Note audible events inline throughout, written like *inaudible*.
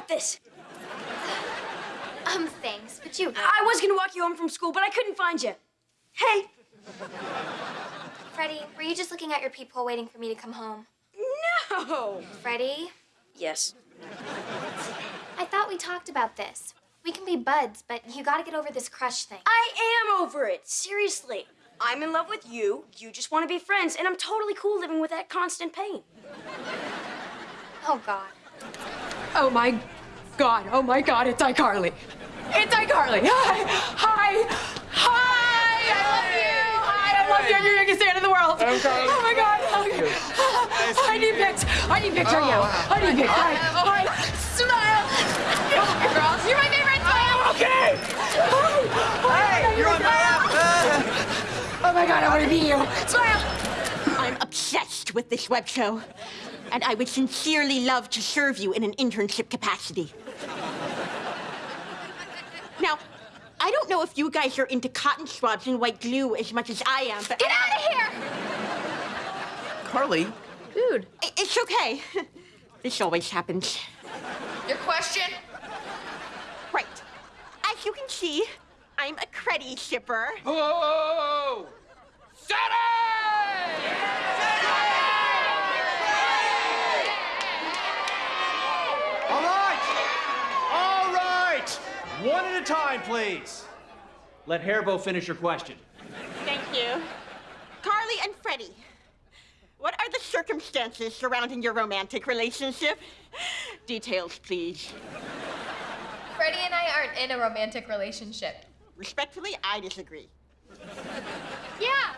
about this. Um, thanks, but you... I was gonna walk you home from school, but I couldn't find you. Hey. Freddie, were you just looking at your peephole waiting for me to come home? No. Freddie, Yes. I thought we talked about this. We can be buds, but you gotta get over this crush thing. I am over it. Seriously. I'm in love with you. You just want to be friends, and I'm totally cool living with that constant pain. Oh, God. Oh my God, oh my God, it's iCarly. It's iCarly. *laughs* Hi, hi, hi, I love you. Hi, I love you. You're the biggest fan in the world. Oh my God. Oh okay. I need pics. I need pics right oh, now. I need pics. Hi, hi. Smile. Girls, you're my favorite. Smile. Okay! Hey, You're on my lap! Oh my God, I want to be you. Smile. I'm obsessed with this web show, and I would sincerely love to serve you in an internship capacity. Now, I don't know if you guys are into cotton swabs and white glue as much as I am, but Get out of here! Carly, Dude. I- it's okay. *laughs* This always happens. Your question? Right. As you can see, I'm a Creddie shipper. Whoa! All right! All right! One at a time, please. Let Hairbo finish your question. Thank you. Carly and Freddie, what are the circumstances surrounding your romantic relationship? Details, please. Freddie and I aren't in a romantic relationship. Respectfully, I disagree. Yeah.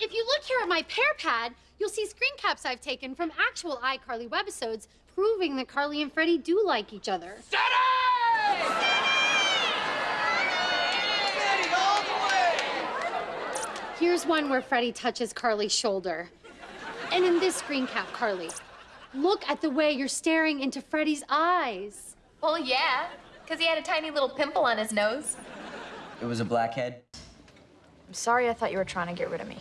If you look here at my PearPad, you'll see screen caps I've taken from actual iCarly webisodes proving that Carly and Freddie do like each other. Here's one where Freddie touches Carly's shoulder. And in this screen cap, Carly, look at the way you're staring into Freddie's eyes. Well, yeah, because he had a tiny little pimple on his nose. It was a blackhead. I'm sorry I thought you were trying to get rid of me.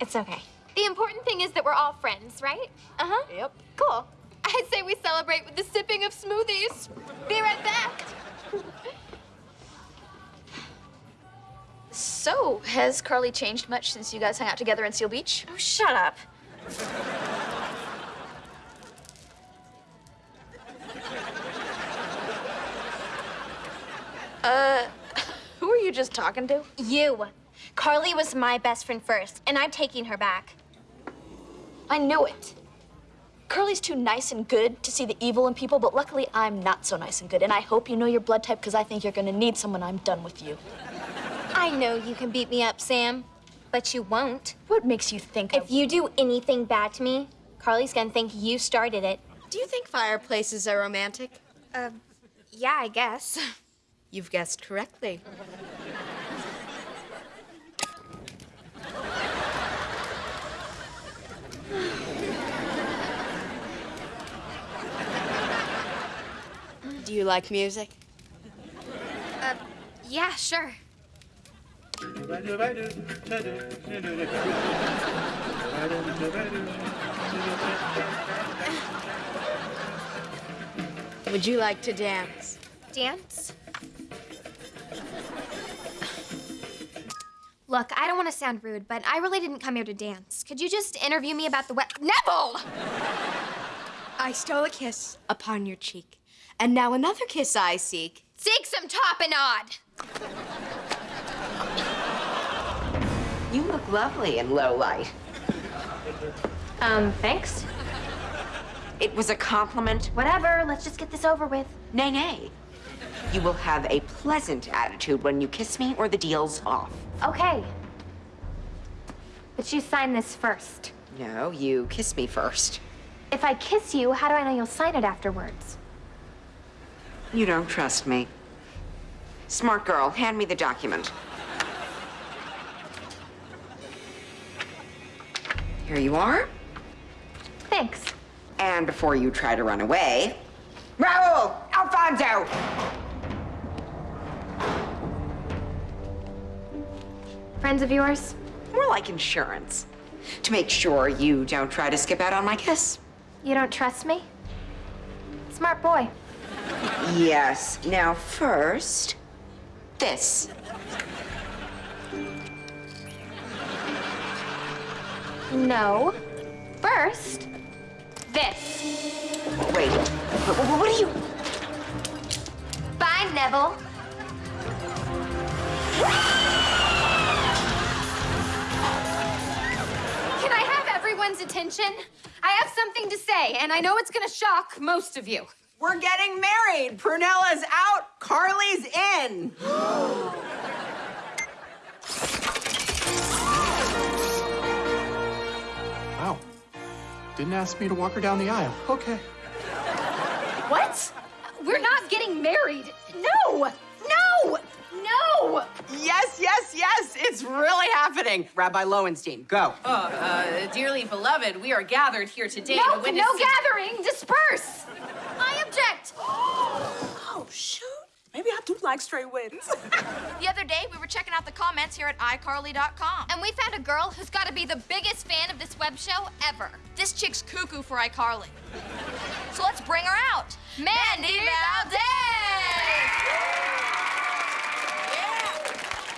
It's okay. The important thing is that we're all friends, right? Uh-huh. Yep. Cool. I'd say we celebrate with the sipping of smoothies. Be right back. So, has Carly changed much since you guys hung out together in Seal Beach? Oh, shut up. Uh, *laughs* who are you just talking to? You. Carly was my best friend first, and I'm taking her back. I knew it. Carly's too nice and good to see the evil in people, but luckily I'm not so nice and good. And I hope you know your blood type because I think you're gonna need someone I'm done with you. I know you can beat me up, Sam, but you won't. What makes you think If you do anything bad to me, Carly's gonna think you started it. Do you think fireplaces are romantic? Uh, yeah, I guess. *laughs* You've guessed correctly. *sighs* Do you like music? Uh, yeah, sure. Would you like to dance? Dance? Look, I don't want to sound rude, but I really didn't come here to dance. Could you just interview me about the wet... Nevel! I stole a kiss upon your cheek, and now another kiss I seek. Seek some tapenade! You look lovely in low light. Um, thanks. It was a compliment. Whatever, let's just get this over with. Nay, nay. You will have a pleasant attitude when you kiss me or the deal's off. Okay. But you sign this first. No, you kiss me first. If I kiss you, how do I know you'll sign it afterwards? You don't trust me. Smart girl, hand me the document. Here you are. Thanks. And before you try to run away, Raul! Alfonso! Friends of yours? More like insurance. To make sure you don't try to skip out on my kiss. You don't trust me? Smart boy. Yes. Now, first, this. No. First, this. Wait. What, what, what are you? Bye, Nevel. Can I have everyone's attention? I have something to say, and I know it's gonna shock most of you. We're getting married. Prunella's out. Carly's in. *gasps* *gasps* *gasps* Didn't ask me to walk her down the aisle. Okay. What? We're not getting married. No! No! No! Yes, yes, yes. It's really happening. Rabbi Lowenstein, go. Oh, uh, dearly beloved, we are gathered here today No, to witness. no gathering. Disperse. I object. Oh, shoot. Maybe I do like straight weddings. *laughs* The other day, we were checking out the comments here at iCarly.com. And we found a girl who's got to be the biggest fan of this web show ever. This chick's cuckoo for iCarly. So let's bring her out. Mandy Valdez!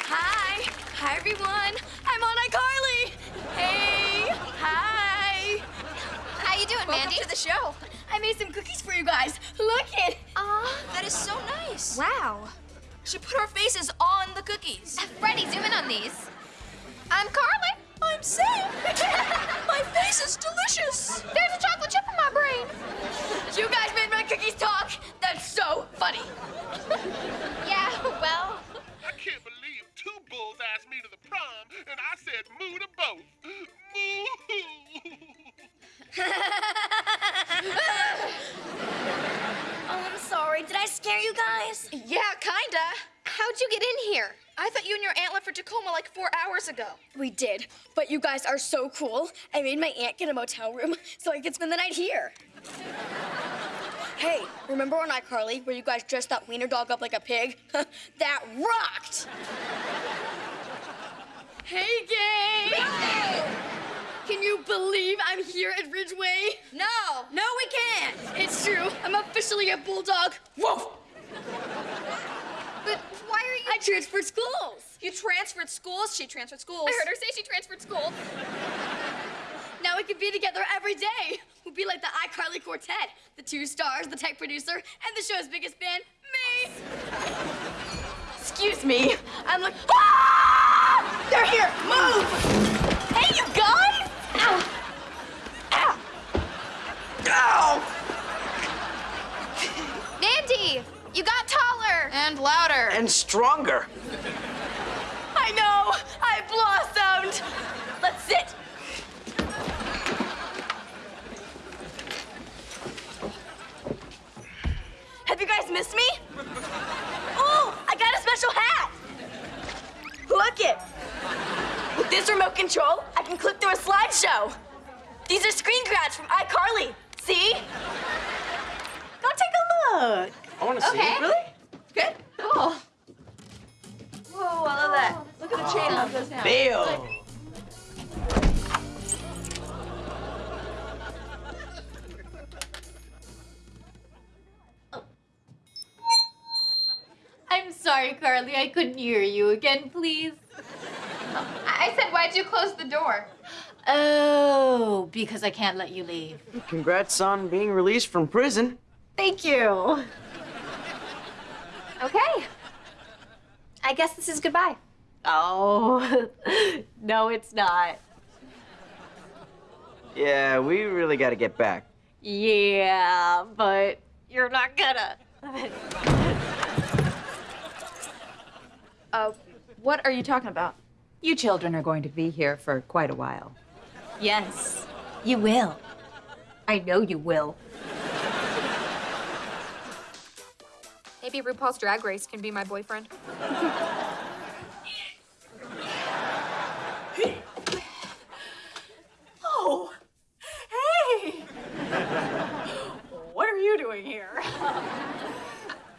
Hi. Hi, everyone. I'm on iCarly. Hey. Hi. How you doing, Welcome Mandy? to the show. I made some cookies for you guys. Look it. Aw. That is so nice. Wow. She put her faces on the cookies. Freddie, zoom in on these. I'm Carly. How'd you get in here? I thought you and your aunt left for Tacoma like four hours ago. We did, but you guys are so cool. I made my aunt get a motel room *laughs* so I could spend the night here. *laughs* Hey, remember on iCarly where you guys dressed that wiener dog up like a pig? *laughs* that rocked! Hey, gang! Can you believe I'm here at Ridgeway? No, no, we can't. It's true. I'm officially a bulldog. Woof! But why are you? I transferred schools. You transferred schools? She transferred schools. I heard her say she transferred schools. *laughs* Now we could be together every day. We'd be like the iCarly quartet, the two stars, the tech producer, and the show's biggest fan, me. Excuse me. I'm like, ah! They're here. Move. Hey, you gone? Ow. Ow. Ow. Mandy, you got taller. And louder. And stronger. I know. I blossomed. Let's sit. Have you guys missed me? Oh, I got a special hat. Look it. With this remote control, I can click through a slideshow. These are screen grabs from iCarly. See? Go take a look. I want to see Okay. it. Really? Good? Cool. Whoa, I love that. Look at the chain how it goes down. Bill. I'm sorry, Carly. I couldn't hear you again, please. I said, why'd you close the door? Oh, because I can't let you leave. Congrats on being released from prison. Thank you. Okay. I guess this is goodbye. Oh, *laughs* no, it's not. Yeah, we really got to get back. Yeah, but you're not gonna. Uh, what are you talking about? You children are going to be here for quite a while. Yes, you will. I know you will. Maybe RuPaul's Drag Race can be my boyfriend. *laughs* Oh, hey! what are you doing here?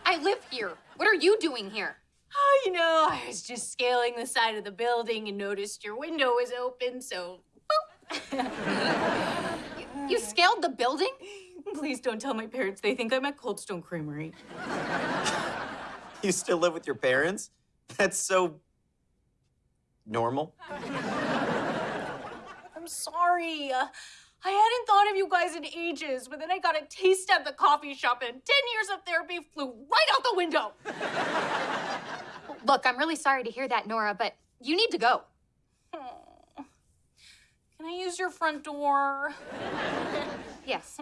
I live here. What are you doing here? Oh, you know, I was just scaling the side of the building and noticed your window was open, so You scaled the building? Please don't tell my parents. They think I'm at Cold Stone Creamery. You still live with your parents? That's so normal. I'm sorry. Uh, I hadn't thought of you guys in ages, but then I got a taste at the coffee shop, and 10 years of therapy flew right out the window. Look, I'm really sorry to hear that, Nora, but you need to go. Can I use your front door? Yes.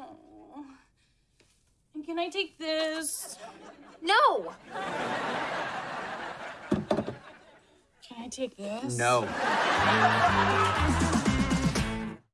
And can I take this? No! Can I take this? No.